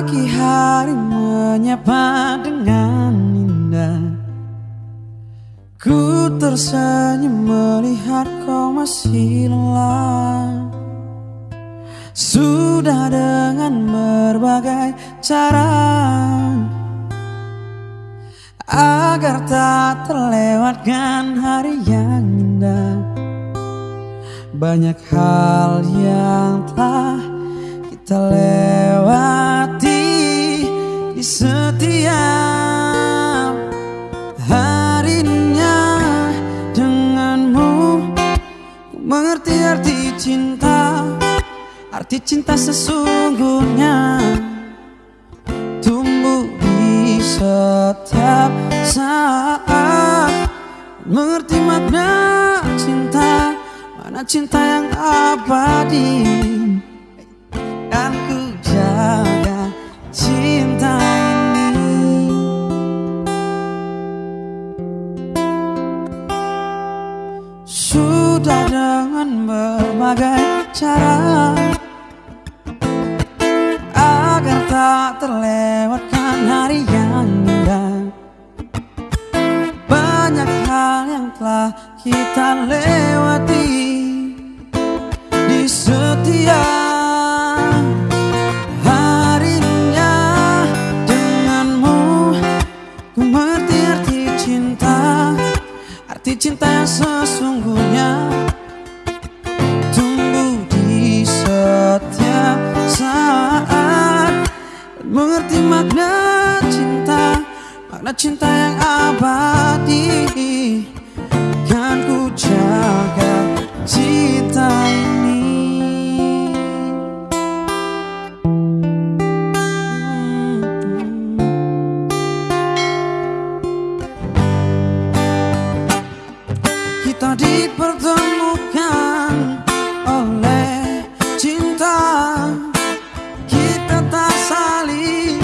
Pagi hari menyapa dengan indah. Ku tersenyum melihat kau masih lelah. Sudah dengan berbagai cara. Agar tak terlewatkan hari yang indah. Banyak hal yang telah kita lewat arti cinta Arti cinta sesungguhnya. Tumbuh di setiap saat. Mengerti makna cinta Mana cinta yang abadi? Dan Sudah dengan berbagai cara. Agar tak terlewatkan hari yang indah. Banyak hal yang telah kita lewati sesungguhnya. Tumbuh di setiap saat. Dan mengerti makna cinta Makna cinta yang abadi Kita dipertemukan oleh cinta. Kita tak saling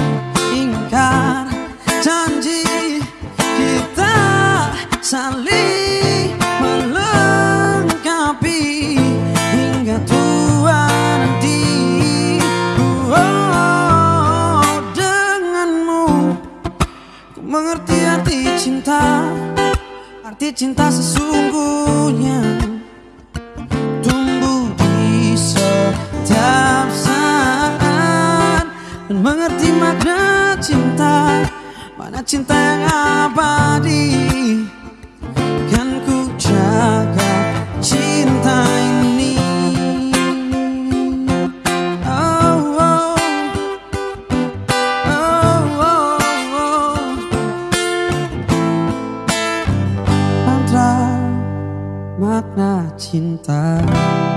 ingkar janji. Kita saling melengkapi Hingga tua nanti oh, Denganmu. Ku mengerti arti cinta Arti cinta sesungguhnya Tumbuh di setiap saat. Dan mengerti makna cinta Mana cinta yang abadi. Kan ku jaga cinta cinta.